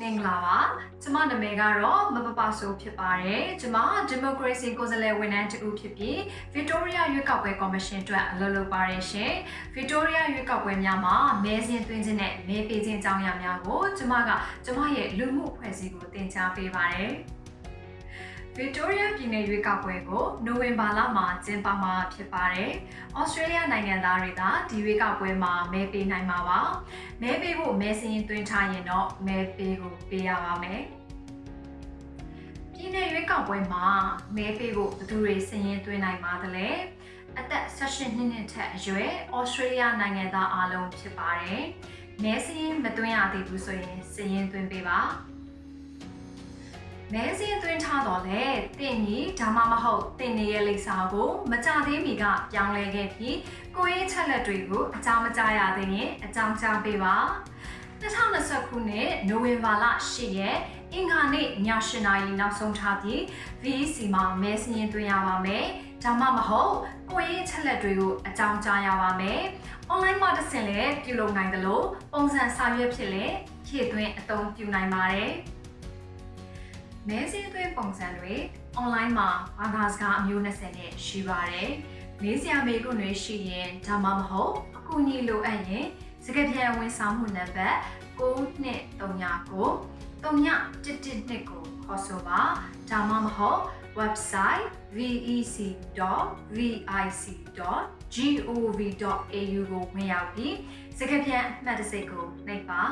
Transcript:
မင်္ဂလာပါကျမနာမည်ကတော့မပပဆိုဖြစ်ပါတယ်ကျမ Democracy ကိုယ်စားလှယ်ဝန်ထမ်းတူဖြစ်ပြီး Victoria ရွေးကောက်ပွဲကော်မရှင်အတွက်အလုပ်လုပ်ပါတယ်ရှင် Victoria ရွေးကောက်ပွဲများမှာမဲစင်းသွင်းခြင်းနဲ့မဲပေးခြင်းအကြောင်းအရာများကိုကျမကကျမရဲ့လူမှုအဖွဲ့အစည်းကိုတင် जा ပေးပါတယ် ဗစ်တိုးရီးယားပြည်နယ်ရွေးကောက်ပွဲကိုနိုဝင်ဘာလမှာကျင်းပမှာဖြစ်ပါတယ်။ဩစတြေးလျနိုင်ငံသားတွေကဒီရွေးကောက်ပွဲမှာမဲပေးနိုင်မှာပါ။မဲပေးဖို့မဲစင်းသွင်းထားရင်တော့မဲပေးကိုပေးရပါမယ်။ပြည်နယ်ရွေးကောက်ပွဲမှာမဲပေးဖို့ဘယ်သူတွေစည်ရင်သွင်းနိုင်ပါသလဲ။အသက်16နှစ်နဲ့ထက်အရွယ်ဩစတြေးလျနိုင်ငံသားအားလုံးဖြစ်ပါတယ်။မဲစင်းမသွင်းရသေးဘူးဆိုရင်စည်ရင်သွင်းပေးပါ။ မဲစင်းသွင်းထားတော့လေတင့်ကြီးဒါမှမဟုတ်တင့်နေရဲ့လိပ်စာကိုမကြသေးမီကပြောင်းလဲခဲ့ပြီးကိုရေးချက်လက်တွေကိုအကြောင်းမကြားရသေးရင်အကြောင်းကြားပေးပါ2020ခုနှစ်နိုဝင်ဘာလ10ရက်အင်္ဂါနေ့ည7:00နာရီနောက်ဆုံးထားပြီး VEC မှာမဲစင်းသွင်းရပါမယ်ဒါမှမဟုတ်ကိုရေးချက်လက်တွေကိုအကြောင်းကြားရပါမယ်။ online မှာတစ်ဆင့်လည်းပြုလုပ်နိုင်တယ်လို့ပုံစံစာရွက်ဖြစ်လည်းဖြည့်သွင်းအသုံးပြုနိုင်ပါတယ်။ မဲစင်းသွင်းပုံစံတွေ online မှာဘာသာစကားအမျိုး20နဲ့ရှိပါတယ်။မေးစရာမေးခွန်းတွေရှိရင်ဒါမှမဟုတ်အကူအညီလိုအပ်ရင်စကားပြန်ဝန်ဆောင်မှုနံပါတ်9239 3112ကိုခေါ်ဆိုပါဒါမှမဟုတ် website vec.vic.gov.au ကိုဝင်ရောက်ပြီးစကားပြန်အမှတ်တစိတ်ကိုနှိပ်ပါ